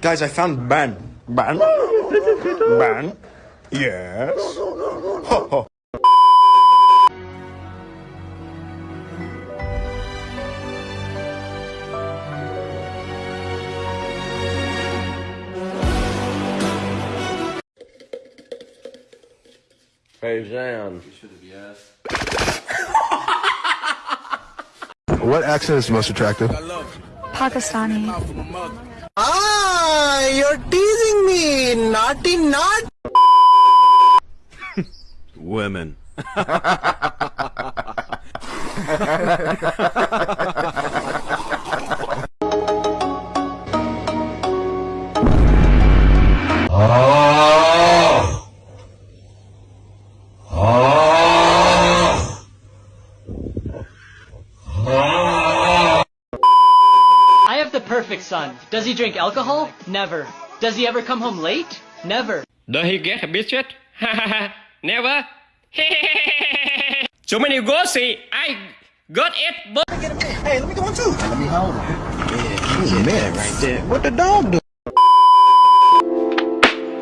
Guys, I found ban. Ban? Ban? Yes. Ho, ho. Hey, Zan. What accent is most attractive? Pakistani. Ah, you're teasing me. Naughty, not. Women. I have the perfect son. Does he drink alcohol? Never. Does he ever come home late? Never. Does he get a biscuit? Ha ha ha. Never. so many gossip. I got it, but Hey, let me go on too. Let me hold him. Yeah, he's a man right there. What the dog do?